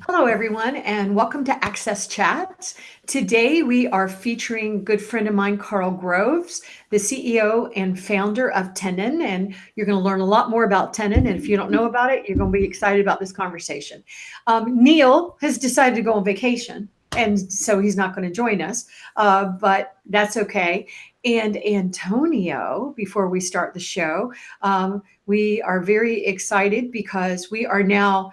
Hello, everyone, and welcome to Access Chats. Today, we are featuring good friend of mine, Karl Groves, the CEO and founder of Tenon, and you're going to learn a lot more about Tenon, and if you don't know about it, you're going to be excited about this conversation. Um, Neil has decided to go on vacation, and so he's not going to join us, uh, but that's okay. And Antonio, before we start the show, um, we are very excited because we are now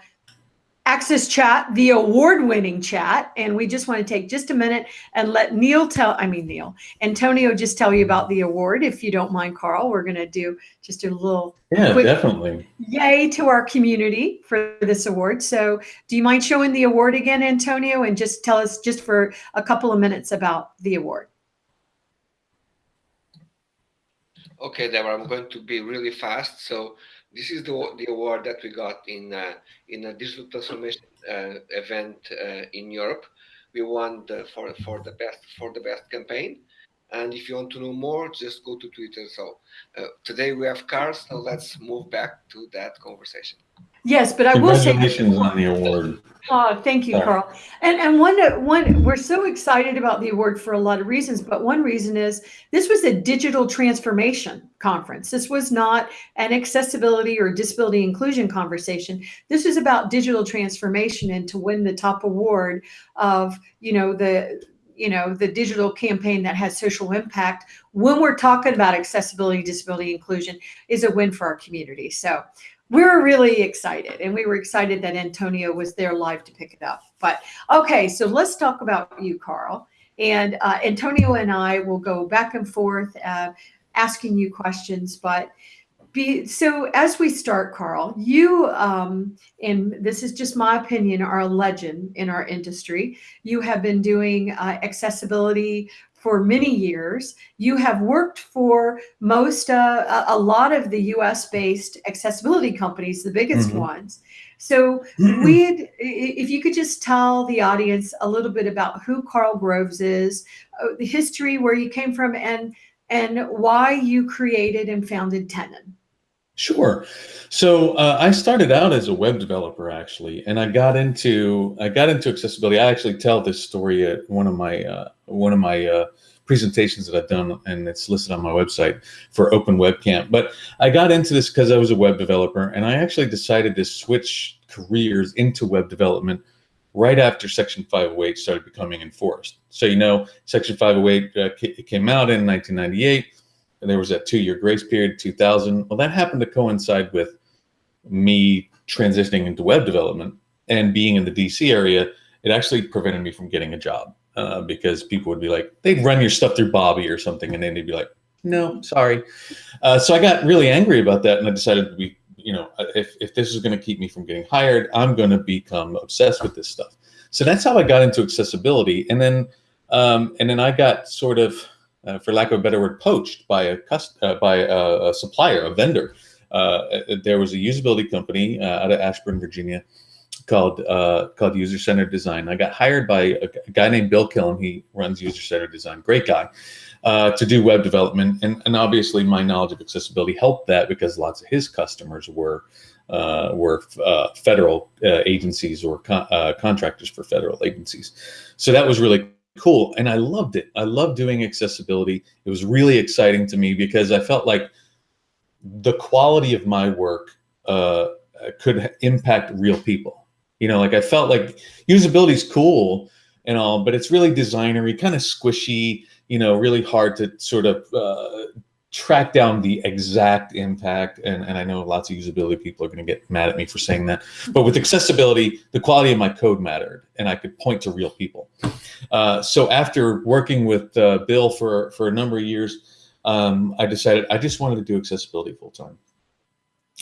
Access Chat, the award-winning chat. And we just want to take just a minute and let Neil tell, I mean, Neil, Antonio just tell you about the award. If you don't mind, Karl, we're going to do just a little yeah, definitely. Yay to our community for this award. So do you mind showing the award again, Antonio, and just tell us just for a couple of minutes about the award? Okay, Deborah, I'm going to be really fast. So this is the, the award that we got in uh, in a digital transformation uh, event uh, in Europe. We won the, for for the best for the best campaign. And if you want to know more, just go to Twitter. So uh, today we have cars, so let's move back to that conversation. Yes, but I will say congratulations on the award. Oh, thank you, Karl. And and one one we're so excited about the award for a lot of reasons, but one reason is this was a digital transformation conference. This was not an accessibility or disability inclusion conversation. This is about digital transformation and to win the top award of, you know, the you know the digital campaign that has social impact when we're talking about accessibility disability inclusion is a win for our community so we're really excited and we were excited that Antonio was there live to pick it up. But okay, so let's talk about you, Karl. And uh, Antonio and I will go back and forth uh, asking you questions. But be, so as we start, Karl, you, um, and this is just my opinion, are a legend in our industry. You have been doing uh, accessibility for many years. You have worked for most, uh, a lot of the US based accessibility companies, the biggest mm -hmm. ones. So we'd, if you could just tell the audience a little bit about who Karl Groves is, uh, the history, where you came from, and and why you created and founded Tenon. Sure. So uh, I started out as a web developer actually, and I got into I got into accessibility. I actually tell this story at one of my uh, one of my uh, presentations that I've done, and it's listed on my website for Open Webcamp. But I got into this because I was a web developer, and I actually decided to switch careers into web development right after Section 508 started becoming enforced. So you know, Section 508 uh, came out in 1998, and there was that two-year grace period, 2000. Well, that happened to coincide with me transitioning into web development and being in the DC area. It actually prevented me from getting a job uh, because people would be like, they'd run your stuff through Bobby or something, and then they'd be like, no, sorry. Uh, so I got really angry about that, and I decided to be, you know, if, if this is going to keep me from getting hired, I'm going to become obsessed with this stuff. So that's how I got into accessibility, and then um, and then I got sort of, uh, for lack of a better word, poached by a uh, by a, a, supplier, a vendor. Uh, there was a usability company uh, out of Ashburn, Virginia, called uh, called User Centered Design. I got hired by a, a, guy named Bill Killam. He runs User Centered Design, great guy, uh, to do web development. And, and obviously my knowledge of accessibility helped that because lots of his customers were uh, were uh, federal uh, agencies or con uh, contractors for federal agencies. So that was really cool. And I loved it. I loved doing accessibility. It was really exciting to me because I felt like the quality of my work uh, could impact real people you know, like I felt like usability is cool and all, but it's really designery, kind of squishy, you know, really hard to sort of uh, track down the exact impact. And, and I know lots of usability people are going to get mad at me for saying that. But with accessibility, the quality of my code mattered and I could point to real people. Uh, so after working with uh, Bill for, for a number of years, um, I decided I just wanted to do accessibility full time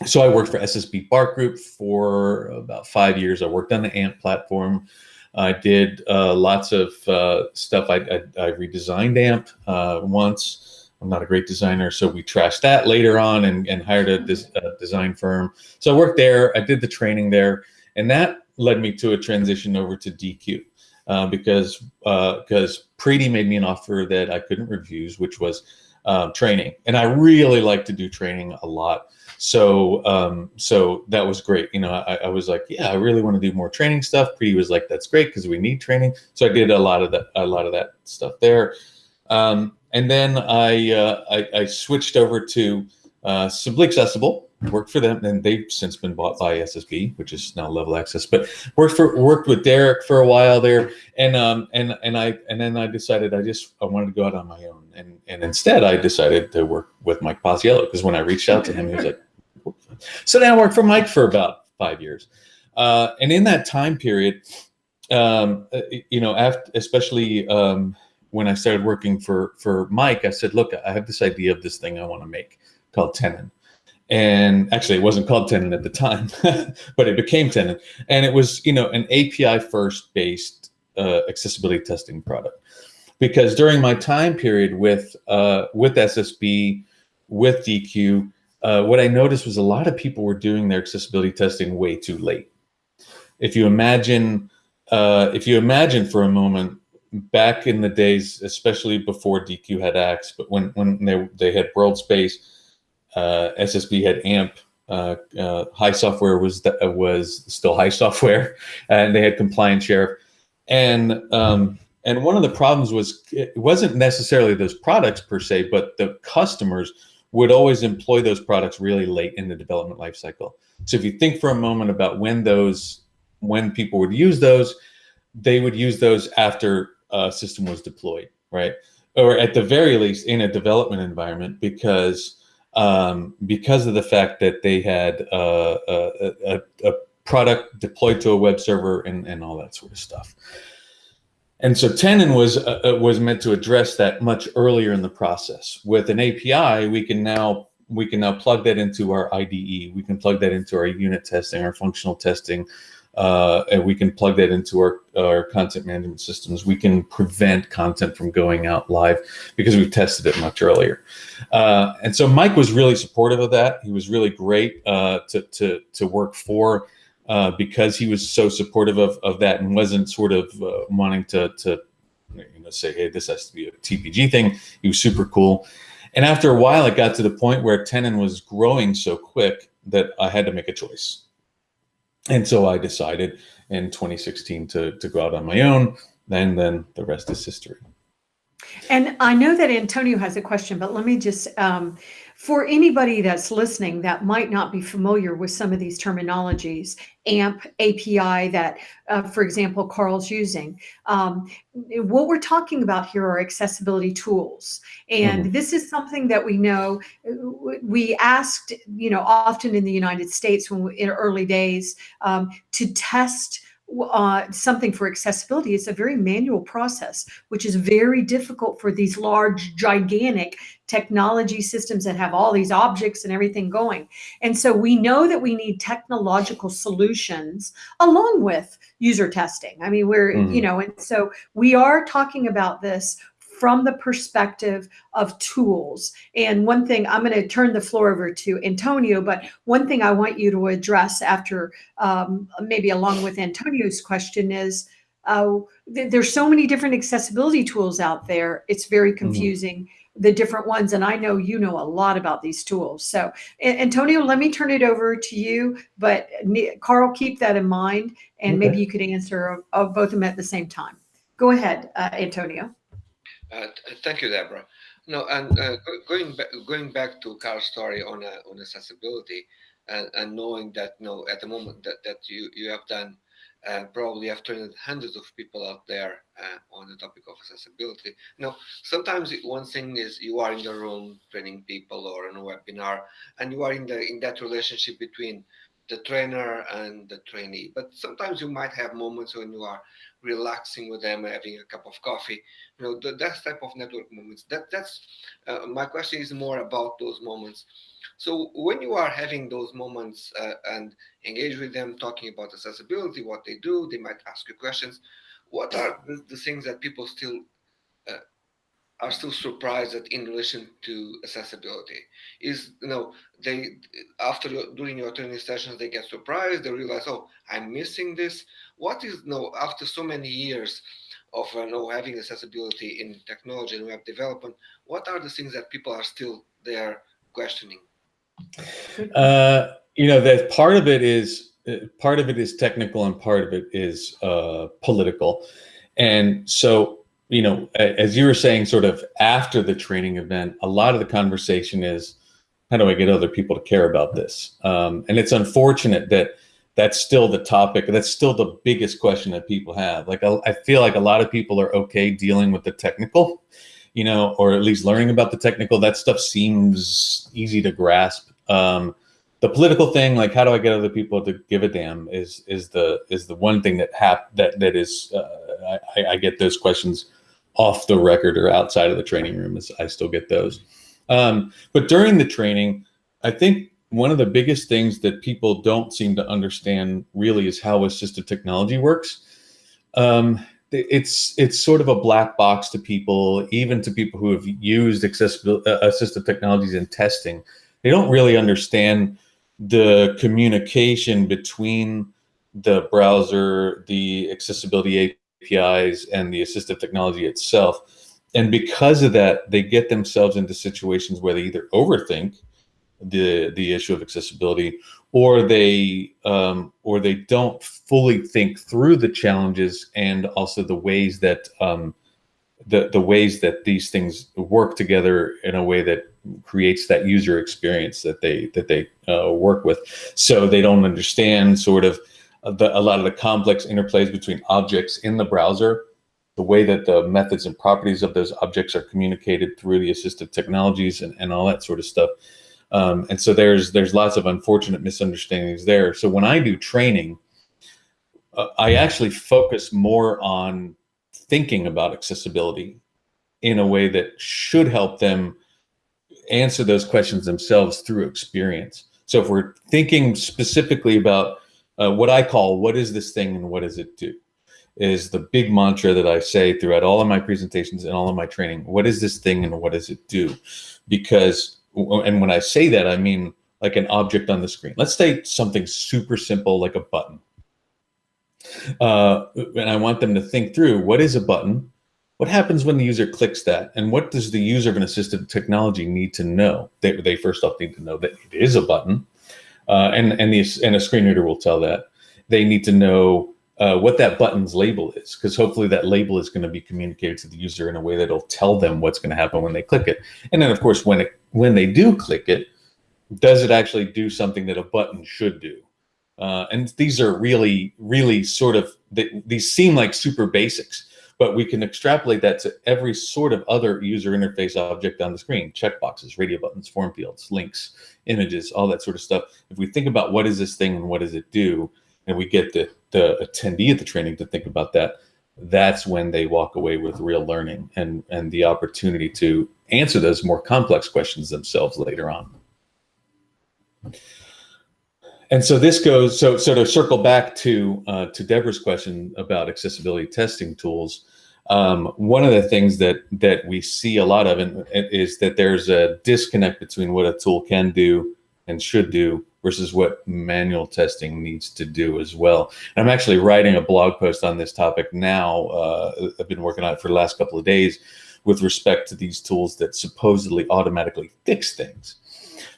so I worked for SSB BART Group for about five years. I worked on the AMP platform. I did uh, lots of uh, stuff. I, I, I, redesigned AMP uh, once. I'm not a great designer, so we trashed that later on and, and hired a, des a, design firm. So I worked there. I did the training there, and that led me to a transition over to Deque uh, because because uh, Preety made me an offer that I couldn't refuse, which was um, training, and I really like to do training a lot. So um, so that was great. You know, I, I was like, yeah, I really want to do more training stuff. Pre was like, that's great because we need training. So I did a lot of that a lot of that stuff there. Um, and then I, uh, I, I switched over to uh, Simply Accessible, worked for them, and they've since been bought by SSB, which is now Level Access. But worked for worked with Derek for a while there, and um and and I and then I decided I just I wanted to go out on my own, and and instead I decided to work with Mike Paciello because when I reached out to him, he was like, so then I worked for Mike for about five years, uh, and in that time period, um, uh, you know, after especially um, when I started working for for Mike, I said, look, I have this idea of this thing I want to make called Tenon. And actually, it wasn't called Tenon at the time, but it became Tenon. And it was, you know, an API first based uh, accessibility testing product. Because during my time period with uh, with SSB, with Deque, uh, what I noticed was a lot of people were doing their accessibility testing way too late. If you imagine, uh, if you imagine for a moment back in the days, especially before Deque had Axe, but when when they they had WorldSpace, uh, SSB had AMP. Uh, uh, HiSoftware was was still HiSoftware, and they had Compliance Sheriff, and um, and one of the problems was it wasn't necessarily those products per se, but the customers would always employ those products really late in the development lifecycle. So if you think for a moment about when those when people would use those, they would use those after uh, system was deployed, right? Or at the very least in a development environment because um, because of the fact that they had uh, a, a, a, product deployed to a web server and, and all that sort of stuff. And so Tenon was uh, uh was meant to address that much earlier in the process. With an API, we can now we can now plug that into our IDE. We can plug that into our unit testing, our functional testing, uh, and we can plug that into our, our content management systems. We can prevent content from going out live because we've tested it much earlier. Uh, and so Mike was really supportive of that. He was really great uh, to, to, to work for uh, because he was so supportive of, of that and wasn't sort of uh, wanting to, to you know, say, hey, this has to be a TPG thing. He was super cool. And after a while, it got to the point where Tenon was growing so quick that I had to make a choice and so I decided in 2016 to, to go out on my own. And then the rest is history. And I know that Antonio has a question, but let me just, um, for anybody that's listening that might not be familiar with some of these terminologies, AMP, API that, uh, for example, Karl's using, um, what we're talking about here are accessibility tools. And mm -hmm. this is something that we know, we asked, you know, often in the United States when we, in early days um, to test uh, something for accessibility, it's a very manual process, which is very difficult for these large, gigantic technology systems that have all these objects and everything going. And so we know that we need technological solutions along with user testing. I mean, we're, mm. you know, and so we are talking about this from the perspective of tools. And one thing, I'm going to turn the floor over to Antonio, but one thing I want you to address after um, maybe along with Antonio's question is, uh, th there's so many different accessibility tools out there. It's very mm-hmm. confusing. Mm -hmm the different ones and i know you know a lot about these tools so antonio let me turn it over to you but karl keep that in mind and okay. maybe you could answer of, both of them at the same time go ahead uh, antonio uh, thank you, Deborah. No, and uh, going back, going back to Karl's story on uh, on accessibility, and, and knowing that you know at the moment that, that you you have done uh, probably have trained hundreds of people out there uh, on the topic of accessibility. Now, sometimes one thing is you are in the room training people or in a webinar, and you are in the in that relationship between the trainer and the trainee. But sometimes you might have moments when you are relaxing with them, having a cup of coffee. You know, the, that type of network moments. That that's uh, my question is more about those moments. So when you are having those moments uh, and engage with them, talking about accessibility, what they do, they might ask you questions. What are the, the things that people still are still surprised that in relation to accessibility. Is you know they after doing your training sessions they get surprised they realize oh i'm missing this. What is you know after so many years of uh, you know having accessibility in technology and web development what are the things that people are still there questioning? Uh, you know that part of it is uh, part of it is technical and part of it is uh, political, and so you know as you were saying, sort of after the training event, a lot of the conversation is how do I get other people to care about this? Um, and it's unfortunate that that's still the topic. That's still the biggest question that people have. Like I, feel like a lot of people are okay dealing with the technical, you know, or at least learning about the technical. That stuff seems easy to grasp. Um, the political thing, like how do I get other people to give a damn, is is the is the one thing that hap that that is uh, I, I get those questions off the record or outside of the training room. Is I still get those. Um, but during the training, I think one of the biggest things that people don't seem to understand really is how assistive technology works. Um, it's it's sort of a black box to people, even to people who have used accessible uh, assistive technologies in testing. They don't really understand the communication between the browser, the accessibility APIs, and the assistive technology itself and because of that, they get themselves into situations where they either overthink the the issue of accessibility, or they um, or they don't fully think through the challenges and also the ways that um, the the ways that these things work together in a way that creates that user experience that they that they uh, work with. So they don't understand sort of the, a lot of the complex interplays between objects in the browser the way that the methods and properties of those objects are communicated through the assistive technologies and, and all that sort of stuff. Um, and so there's there's lots of unfortunate misunderstandings there. So when I do training, uh, I actually focus more on thinking about accessibility in a way that should help them answer those questions themselves through experience. So if we're thinking specifically about uh, what I call what is this thing and what does it do? is the big mantra that I say throughout all of my presentations and all of my training. What is this thing and what does it do? Because, and when I say that, I mean like an object on the screen. Let's say something super simple like a button. Uh, and I want them to think through what is a button? What happens when the user clicks that? And what does the user of an assistive technology need to know? They, they first off need to know that it is a button. Uh, and, and, the, and a screen reader will tell that. They need to know uh, what that button's label is, because hopefully that label is going to be communicated to the user in a way that'll tell them what's going to happen when they click it. And then, of course, when it when they do click it, does it actually do something that a button should do? Uh, and these are really, really sort of they, these seem like super basics, but we can extrapolate that to every sort of other user interface object on the screen: checkboxes, radio buttons, form fields, links, images, all that sort of stuff. If we think about what is this thing and what does it do, and we get the, the attendee at the training to think about that, that's when they walk away with real learning and, and the opportunity to answer those more complex questions themselves later on. And so this goes, so, so to circle back to, uh, to Deborah's question about accessibility testing tools, um, one of the things that, that we see a lot of in, is that there's a disconnect between what a tool can do and should do versus what manual testing needs to do as well. And I'm actually writing a blog post on this topic now. Uh, I've been working on it for the last couple of days with respect to these tools that supposedly automatically fix things.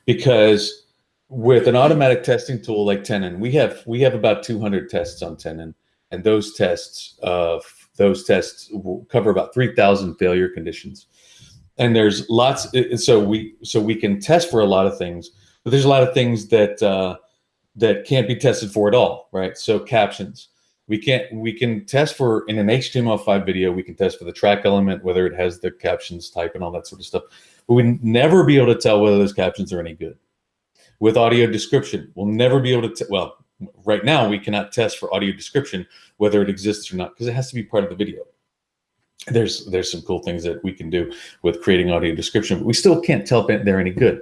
Because with an automatic testing tool like Tenon, we have we have about 200 tests on Tenon, and those tests uh, those tests cover about 3,000 failure conditions. And there's lots, so we so we can test for a lot of things but there's a lot of things that uh, that can't be tested for at all, right? So captions, we can't we can test for in an HTML5 video, we can test for the track element, whether it has the captions type and all that sort of stuff. But we'd never be able to tell whether those captions are any good. With audio description, we'll never be able to, well, right now we cannot test for audio description, whether it exists or not, because it has to be part of the video. There's there's some cool things that we can do with creating audio description, but we still can't tell if they're any good.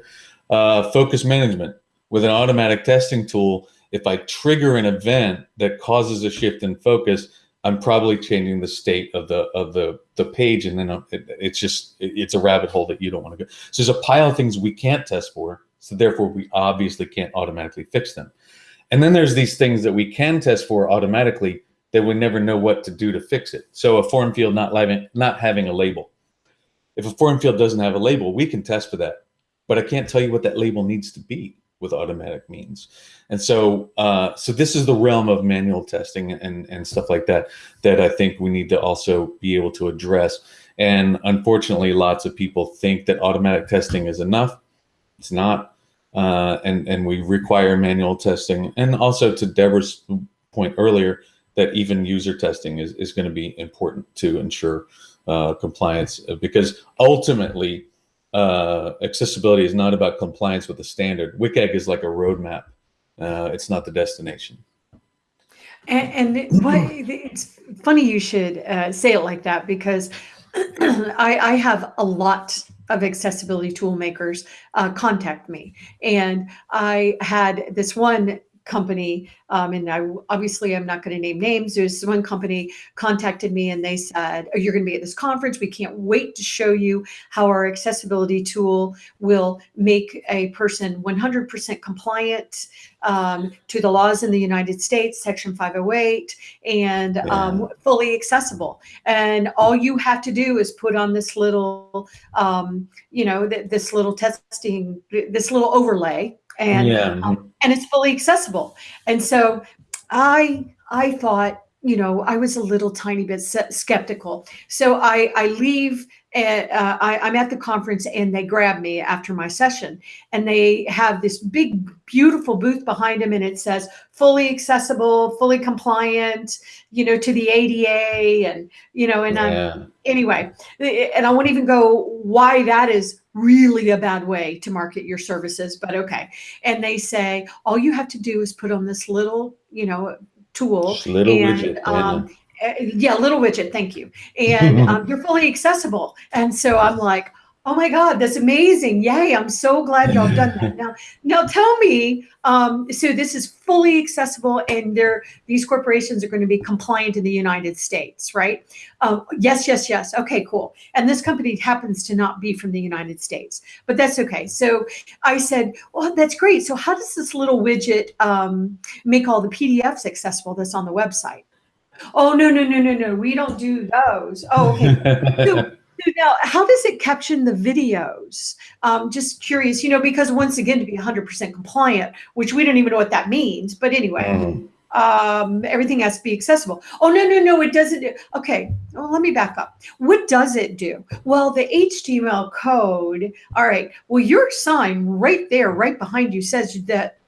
Uh, focus management with an automatic testing tool. If I trigger an event that causes a shift in focus, I'm probably changing the state of the of the the page, and then it, it's just it, it's a rabbit hole that you don't want to go. So there's a pile of things we can't test for, so therefore we obviously can't automatically fix them. And then there's these things that we can test for automatically that we never know what to do to fix it. So a form field not, not having a label. If a form field doesn't have a label, we can test for that but I can't tell you what that label needs to be with automatic means. And so, uh, so this is the realm of manual testing and, and stuff like that, that I think we need to also be able to address. And unfortunately, lots of people think that automatic testing is enough. It's not. Uh, and, and we require manual testing. And also to Deborah's point earlier, that even user testing is, is going to be important to ensure uh, compliance because ultimately uh, accessibility is not about compliance with the standard. WCAG is like a roadmap. Uh, it's not the destination. And, and what, it's funny you should uh, say it like that because I, I have a lot of accessibility tool makers uh, contact me. And I had this one company, um, and I obviously I'm not going to name names. There's one company contacted me and they said, oh, "You're going to be at this conference. We can't wait to show you how our accessibility tool will make a person 100% compliant um, to the laws in the United States, Section 508, and yeah. um, fully accessible. And all you have to do is put on this little, um, you know, th this little testing, this little overlay." And yeah. um, and it's fully accessible. And so I I thought you know I was a little tiny bit skeptical. So I I leave. At, uh, I, I'm at the conference and they grab me after my session and they have this big, beautiful booth behind them and it says fully accessible, fully compliant, you know, to the ADA and, you know, and yeah. I'm, anyway, eh, eh, and I won't even go why that is really a bad way to market your services, but okay. And they say, all you have to do is put on this little, you know, tool. Little and, widget. Um, yeah, little widget. Thank you. And um, you're fully accessible. And so I'm like, Oh my God, that's amazing. Yay, I'm so glad y'all done that. Now, now tell me, um, so this is fully accessible and they're, these corporations are going to be compliant in the United States, right? Um, yes, yes, yes. Okay, cool. And this company happens to not be from the United States, but that's okay. So I said, well, that's great. So how does this little widget um, make all the PDFs accessible that's on the website? Oh, no, no, no, no, no. We don't do those. Oh, okay. so, now, how does it caption the videos? Um, just curious, you know, because once again, to be 100% compliant, which we don't even know what that means, but anyway, mm. um, everything has to be accessible. Oh, no, no, no, it doesn't. Do, okay, well, let me back up. What does it do? Well, the HTML code, all right, well, your sign right there, right behind you says that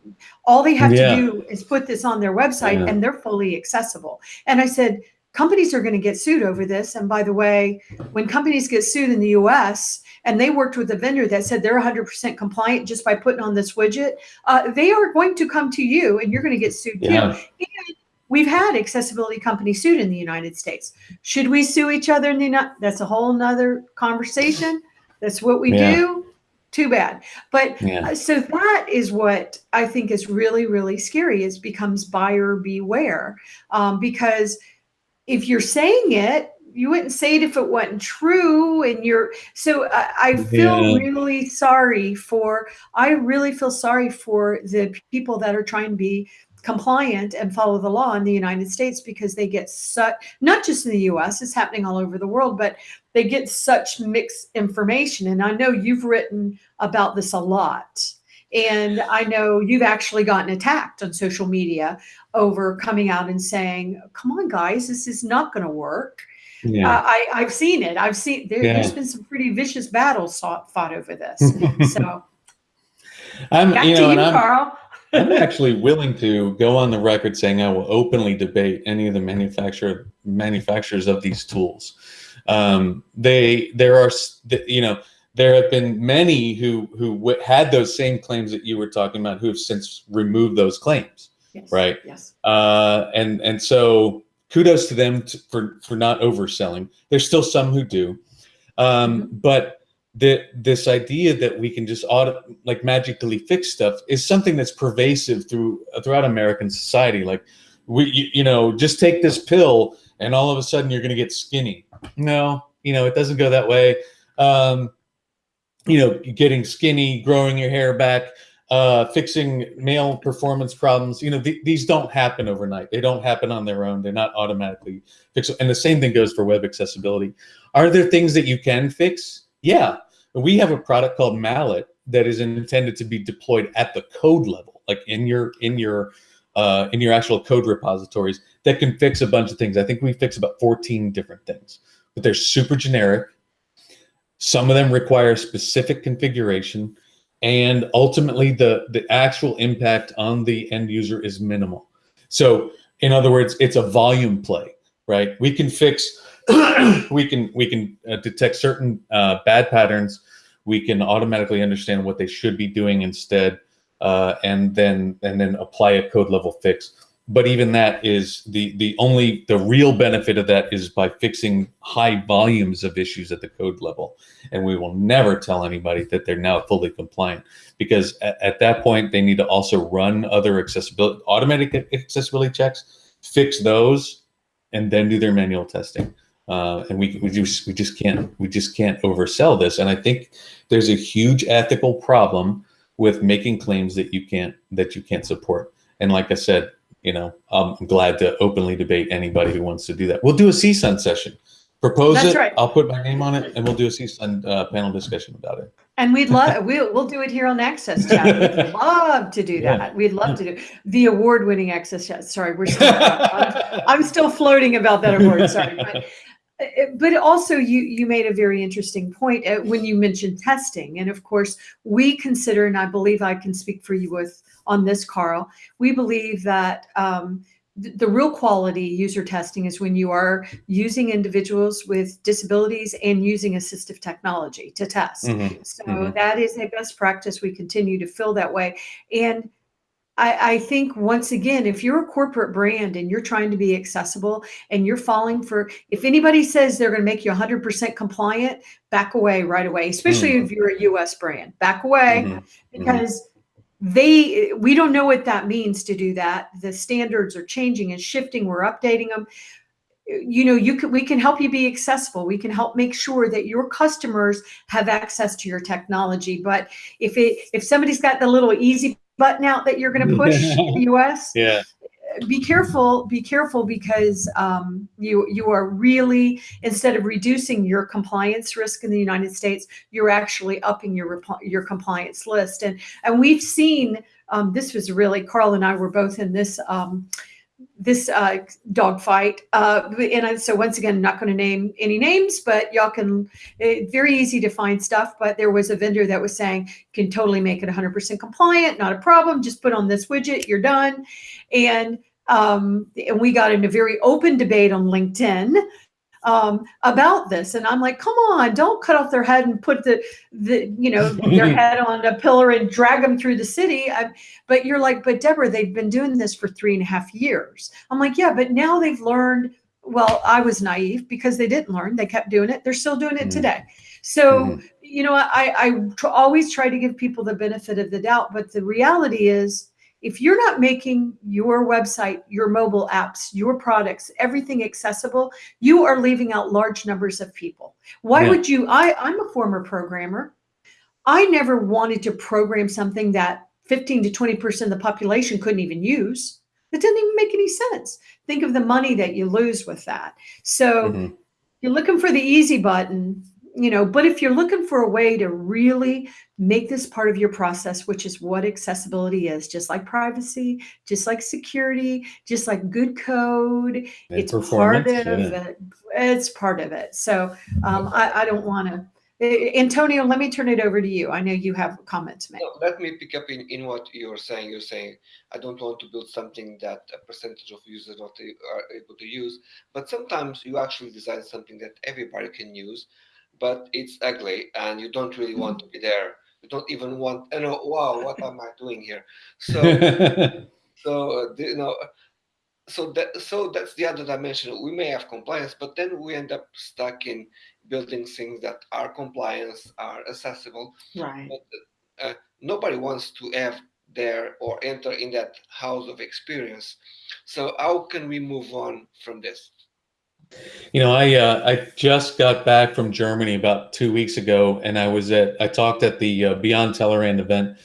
all they have yeah. to do is put this on their website yeah. and they're fully accessible. And I said, companies are going to get sued over this. And by the way, when companies get sued in the US and they worked with a vendor that said they're 100% compliant just by putting on this widget, uh, they are going to come to you and you're going to get sued yeah. too. And we've had accessibility companies sued in the United States. Should we sue each other in the United That's a whole nother conversation. That's what we yeah. do. Too bad. But yeah. uh, so that is what I think is really, really scary is becomes buyer beware um, because – if you're saying it, you wouldn't say it if it wasn't true. And you're so I, I feel yeah. really sorry for. I really feel sorry for the people that are trying to be compliant and follow the law in the United States because they get such not just in the US, it's happening all over the world, but they get such mixed information. And I know you've written about this a lot. And I know you've actually gotten attacked on social media over coming out and saying, come on, guys, this is not going to work. Yeah. Uh, I, I've seen it. I've seen there, has been some pretty vicious battles fought, fought over this. so I'm, you know, you, I'm, Karl. I'm actually willing to go on the record saying I will openly debate any of the manufacturer manufacturers of these tools. Um, they, there are, you know, there have been many who who had those same claims that you were talking about who have since removed those claims yes. right yes uh, and and so kudos to them for for not overselling there's still some who do um, mm -hmm. but the, this idea that we can just auto, like magically fix stuff is something that's pervasive through throughout American society. Like we, you, you know, just take this pill and all of a sudden you're going to get skinny. No, you know, it doesn't go that way. Um, you know, getting skinny, growing your hair back, uh, fixing male performance problems. You know, th these don't happen overnight. They don't happen on their own. They're not automatically fixed. And the same thing goes for web accessibility. Are there things that you can fix? Yeah. We have a product called Mallet that is intended to be deployed at the code level, like in your in your uh, in your actual code repositories that can fix a bunch of things. I think we fix about 14 different things, but they're super generic. Some of them require specific configuration, and ultimately the the actual impact on the end user is minimal. So, in other words, it's a volume play, right? We can fix, we can we can uh, detect certain uh, bad patterns. We can automatically understand what they should be doing instead uh, and then and then apply a code level fix. But even that is the the only the real benefit of that is by fixing high volumes of issues at the code level, and we will never tell anybody that they're now fully compliant because at, at that point they need to also run other accessibility automatic accessibility checks, fix those, and then do their manual testing. Uh, and we, we just we just can't we just can't oversell this. And I think there's a huge ethical problem with making claims that you can't that you can't support. And like I said, you know, I'm glad to openly debate anybody who wants to do that. We'll do a CSUN session. Propose That's it. right. I'll put my name on it, and we'll do a CSUN uh, panel discussion about it. And we'd love we'll we'll do it here on Access Chat. We'd love to do Yeah. that. We'd love to do the award-winning Access Chat. Sorry, we're still I'm, I'm still floating about that award. Sorry, but uh, but also you you made a very interesting point uh, when you mentioned testing, and of course we consider, and I believe I can speak for you with on this, Karl. We believe that. Um, th- the real quality user testing is when you are using individuals with disabilities and using assistive technology to test. Mhm. So Mhm. that is a best practice. We continue to feel that way. And I, I think once again, if you're a corporate brand and you're trying to be accessible and you're falling for, if anybody says they're going to make you 100% compliant, back away right away, especially if you're a US brand, back away Mhm. because they we don't know what that means to do that. The standards are changing and shifting. We're updating them you know you can we can help you be accessible. We can help make sure that your customers have access to your technology. But if it if somebody's got the little easy button out that you're going to push in the us Yeah. Be careful be careful because um, you you are really instead of reducing your compliance risk in the united states you're actually upping your your compliance list. And and we've seen um, this was really karl and i were both in this um, this uh, dogfight uh, and I, so once again i'm not going to name any names but y'all can eh, very easy to find stuff but there was a vendor that was saying can totally make it 100% compliant not a problem just put on this widget you're done. And um, and we got in a very open debate on LinkedIn um, about this. And I'm like, come on, don't cut off their head and put the the you know their head on a pillar and drag them through the city. I, but you're like, but Deborah, they've been doing this for three and a half years. I'm like, yeah, but now they've learned. Well, I was naive because they didn't learn. They kept doing it. They're still doing it Mhm. today. So Mhm. you know, I I tr- always try to give people the benefit of the doubt, but the reality is if you're not making your website, your mobile apps, your products, everything accessible, you are leaving out large numbers of people. Why Yeah. would you? I, I'm a former programmer. I never wanted to program something that 15 to 20% of the population couldn't even use. It didn't even make any sense. Think of the money that you lose with that. So Mhm. you're looking for the easy button, you know, but if you're looking for a way to really make this part of your process, which is what accessibility is, just like privacy, just like security, just like good code, And it's part of yeah. it. It's part of it. So um, I, I don't want to. Antonio, let me turn it over to you. I know you have a comment to make. No, let me pick up in, in what you're saying. You're saying, I don't want to build something that a percentage of users not are able to use. But sometimes you actually design something that everybody can use, but it's ugly and you don't really want to be there. You don't even want, you know, wow, what am I doing here? So, so uh, the- you know, so that so that's the other dimension. We may have compliance, but then we end up stuck in building things that are compliance, are accessible, Right. uh, nobody wants to have there or enter in that house of experience. So how can we move on from this? You know, I uh, I just got back from Germany about two weeks ago, and I was at I talked at the uh, Beyond Tellerrand event.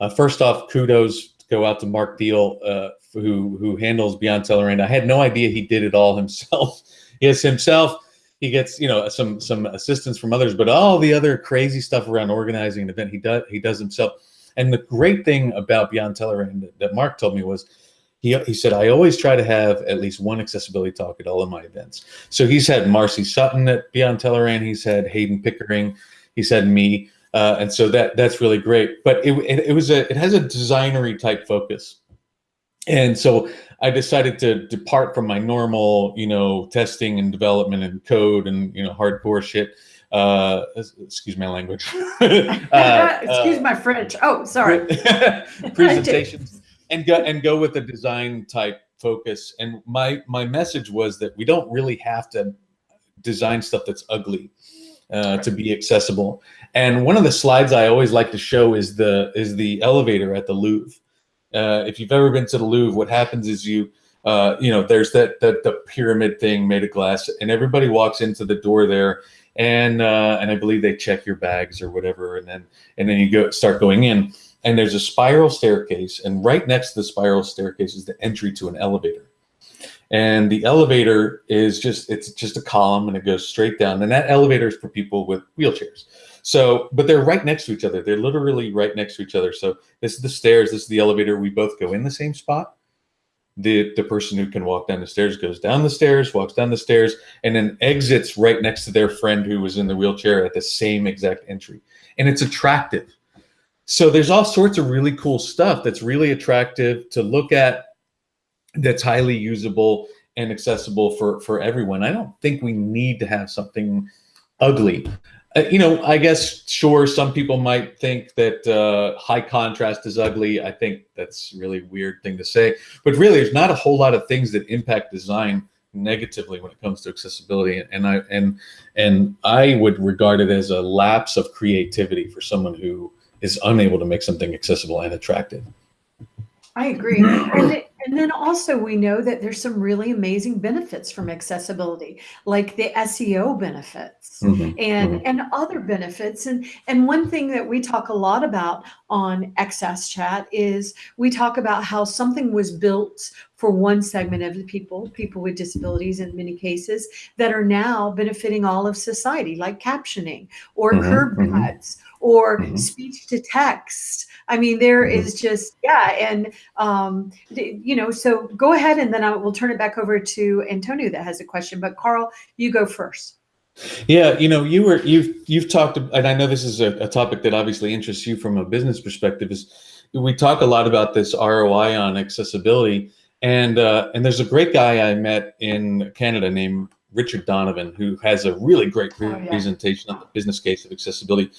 Uh, first off, kudos go out to Marc Thiele, uh, who who handles Beyond Tellerrand. I had no idea he did it all himself. yes, himself, he gets you know some some assistance from others, but all the other crazy stuff around organizing an event he does he does himself. And the great thing about Beyond Tellerrand that, that Mark told me was he, he said, I always try to have at least one accessibility talk at all of my events. So he's had Marcy Sutton at Beyond Tellerrand, he's had Heydon Pickering, he's had me. Uh, and so that that's really great. But it, it, it was a it has a designery type focus. And so I decided to depart from my normal, you know, testing and development and code and you know hardcore shit. Uh, excuse my language. uh, excuse uh, my French. Oh, sorry. presentations and go and go with a design type focus. And my my message was that we don't really have to design stuff that's ugly uh, to be accessible. And one of the slides I always like to show is the is the elevator at the Louvre. Uh, if you've ever been to the Louvre, what happens is you uh, you know there's that, that the pyramid thing made of glass, and everybody walks into the door there, and uh, and I believe they check your bags or whatever, and then and then you go start going in and there's a spiral staircase and right next to the spiral staircase is the entry to an elevator. And the elevator is just it's just a column and it goes straight down and that elevator is for people with wheelchairs. So but they're right next to each other. They're literally right next to each other. So this is the stairs this is the elevator. We both go in the same spot. The the person who can walk down the stairs goes down the stairs walks down the stairs and then exits right next to their friend who was in the wheelchair at the same exact entry. And it's attractive so there's all sorts of really cool stuff that's really attractive to look at that's highly usable and accessible for for everyone. I don't think we need to have something ugly. Uh, you know i guess sure some people might think that uh, high contrast is ugly. I think that's really weird thing to say. But really there's not a whole lot of things that impact design negatively when it comes to accessibility. And i and and i would regard it as a lapse of creativity for someone who is unable to make something accessible and attractive. I agree. And, and then also we know that there's some really amazing benefits from accessibility, like the SEO benefits mm-hmm. and mm-hmm. and other benefits. And and one thing that we talk a lot about on XS Chat is we talk about how something was built for one segment of the people, people with disabilities in many cases, that are now benefiting all of society, like captioning or mm-hmm. curb mm-hmm. cuts or mm-hmm. speech to text. I mean, there mm-hmm. is just, yeah. And, um, you know, so go ahead and then I will turn it back over to Antonio that has a question. But Karl, you go first. Yeah, you know, you were you've you've talked, and I know this is a, a, topic that obviously interests you from a business perspective. Is we talk a lot about this ROI on accessibility, and uh, and there's a great guy I met in Canada named Richard Donovan who has a really great oh, yeah. presentation on the business case of accessibility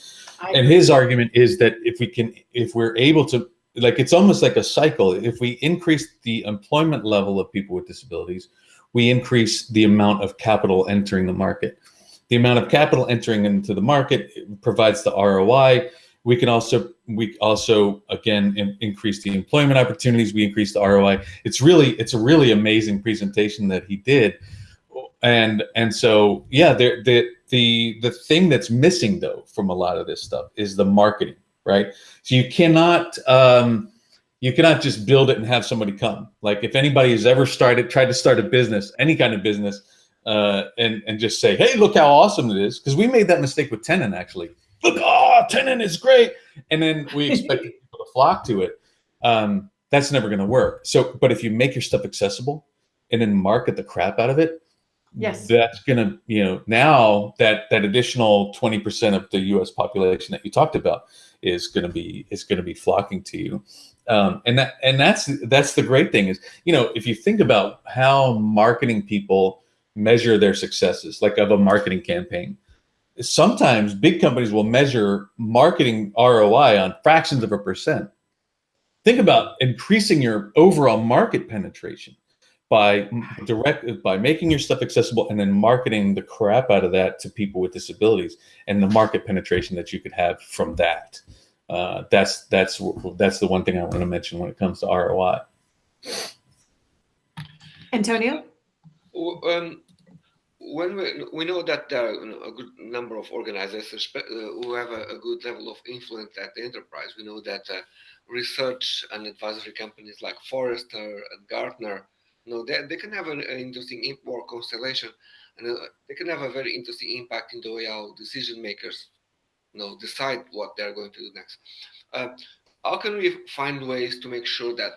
and his argument is that if we can if we're able to like it's almost like a cycle. If we increase the employment level of people with disabilities we increase the amount of capital entering the market. The amount of capital entering into the market provides the roi we can also we also again in, increase the employment opportunities. We increase the roi it's really it's a really amazing presentation that he did. And and so yeah there the the the thing that's missing though from a lot of this stuff is the marketing right? So you cannot um you cannot just build it and have somebody come. Like if anybody has ever started tried to start a business any kind of business uh and and just say hey look how awesome it is because we made that mistake with tenon actually. Look oh tenon is great. And then we expect people to flock to it. Um that's never going to work. So but if you make your stuff accessible and then market the crap out of it yes. that's going to you know now that that additional 20% of the us population that you talked about is going to be is going to be flocking to you. Um, and that and that's that's the great thing is you know if you think about how marketing people measure their successes like of a marketing campaign sometimes big companies will measure marketing roi on fractions of a percent. Think about increasing your overall market penetration by direct by making your stuff accessible and then marketing the crap out of that to people with disabilities and the market penetration that you could have from that. Uh, that's that's that's the one thing I want to mention when it comes to ROI. Antonio, um, when we, we know that there are a good number of organizations uh, who have a, a, good level of influence at the enterprise, we know that uh, research and advisory companies like Forrester and Gartner No, they, they can have an, an interesting import constellation, and uh, they can have a very interesting impact in the way how decision makers, you know, decide what they're going to do next. Uh, how can we find ways to make sure that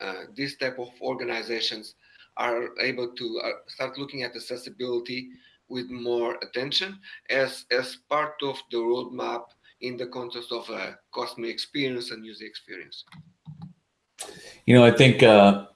uh, this type of organizations are able to uh, start looking at accessibility with more attention as as part of the roadmap in the context of a customer experience and user experience? You know, I think uh,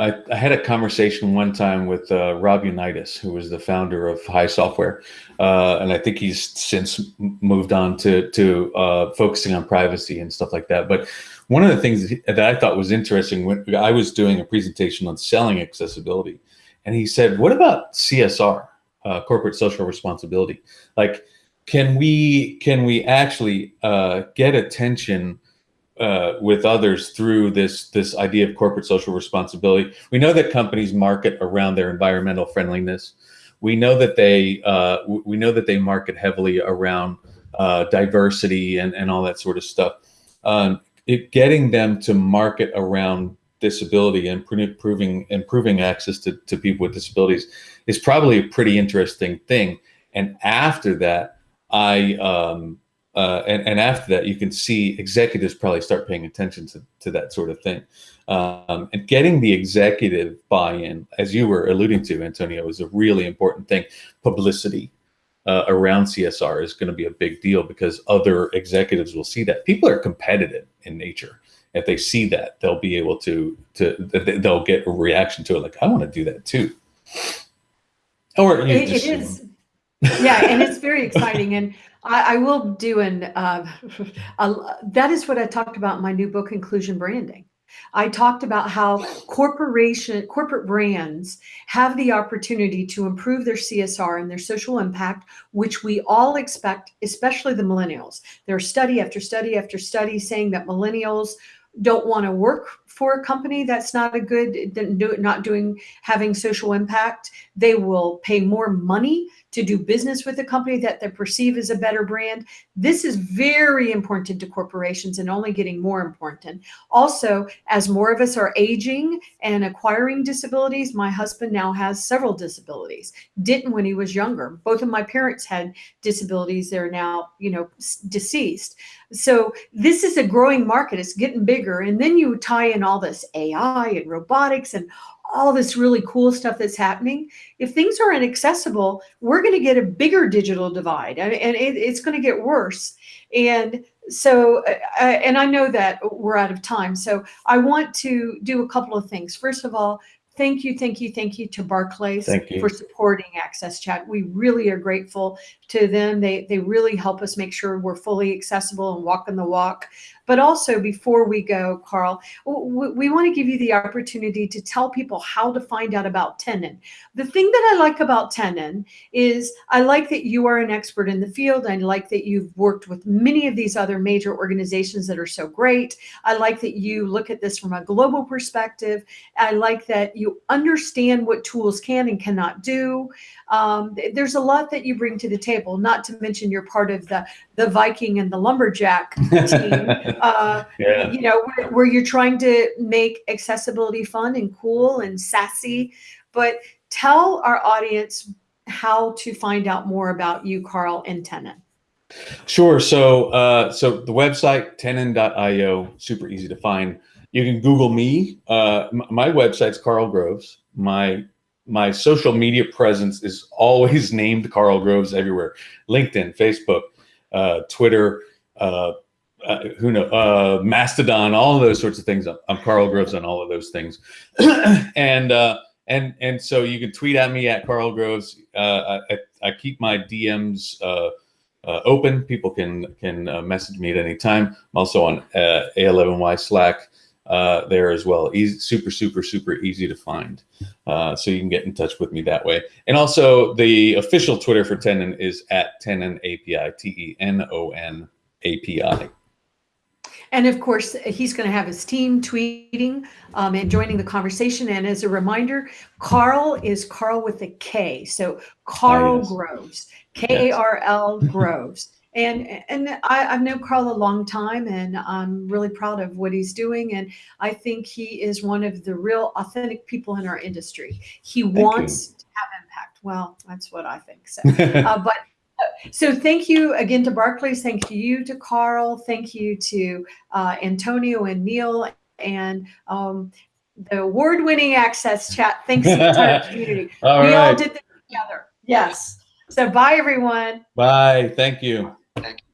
I, I, had a conversation one time with uh, Rob Unitas, who was the founder of HiSoftware, uh, and I think he's since moved on to to uh, focusing on privacy and stuff like that. But one of the things that I thought was interesting when I was doing a presentation on selling accessibility, and he said, "What about CSR, uh, corporate social responsibility? Like, can we can we actually uh, get attention?" Uh, with others through this this idea of corporate social responsibility. We know that companies market around their environmental friendliness. We know that they uh, we know that they market heavily around uh, diversity and, and all that sort of stuff. Um, it, getting them to market around disability and improving improving access to, to people with disabilities is probably a pretty interesting thing. And after that, I um, uh, and, and after that, you can see executives probably start paying attention to, to that sort of thing. Um, and getting the executive buy-in, as you were alluding to, Antonio, is a really important thing. Publicity uh, around CSR is going to be a big deal because other executives will see that. People are competitive in nature. If they see that, they'll be able to to they'll get a reaction to it. Like, I want to do that too. Or it, it is, yeah, and it's very exciting. And I, I will do an, uh, a, that is what I talked about in my new book, Inclusion Branding. I talked about how corporation corporate brands have the opportunity to improve their CSR and their social impact, which we all expect, especially the millennials. There's study after study after study saying that millennials don't want to work for a company that's not a good not doing having social impact they will pay more money to do business with a company that they perceive as a better brand. This is very important to corporations and only getting more important. Also, as more of us are aging and acquiring disabilities, my husband now has several disabilities. Didn't when he was younger. Both of my parents had disabilities. They're now, you know, deceased. So this is a growing market. It's getting bigger. And then you tie in all this AI and robotics and all this really cool stuff that's happening. If things are inaccessible, we're going to get a bigger digital divide and, and it, it's going to get worse. And so, uh, uh, and I know that we're out of time. So I want to do a couple of things. First of all, thank you, thank you, thank you to Barclays for supporting AXSChat. We really are grateful to them. They, they really help us make sure we're fully accessible and walking the walk. But also before we go, Karl, we, we want to give you the opportunity to tell people how to find out about Tenon. The thing that I like about Tenon is I like that you are an expert in the field. I like that you've worked with many of these other major organizations that are so great. I like that you look at this from a global perspective. I like that you understand what tools can and cannot do. Um, there's a lot that you bring to the table, not to mention you're part of the, the Viking and the Lumberjack team, uh, yeah. you know, where, where you're trying to make accessibility fun and cool and sassy. But tell our audience how to find out more about you, Karl, and Tenon. Sure. So, uh, so the website tenon.io, super easy to find. You can Google me. Uh, my website's Karl Groves. My my social media presence is always named Karl Groves everywhere. LinkedIn, Facebook, uh, Twitter, uh, uh, who know, uh, Mastodon, all of those sorts of things. I'm Karl Groves on all of those things, and uh, and and so you can tweet at me at Karl Groves. Uh, I, I, keep my DMs open. People can can message me at any time. I'm also on A11Y Slack uh, there as well. Easy, super, super, super easy to find. Uh, so you can get in touch with me that way. And also the official Twitter for Tenon is at Tenon API, T-E-N-O-N API. And of course, he's going to have his team tweeting um, and joining the conversation. And as a reminder, Karl is Karl with a K. So Karl oh, yes. Groves, K A R L Groves. And and I, I've known Karl a long time, and I'm really proud of what he's doing. And I think he is one of the real authentic people in our industry. He wants to have impact. Well, that's what I think. So, uh, but so thank you again to Barclays. Thank you to Karl. Thank you to uh, Antonio and Neil and um, the award-winning AXSChat. Thanks to the entire community. all we all did this together. Yes. So bye, everyone. Bye. Thank you. Thank you.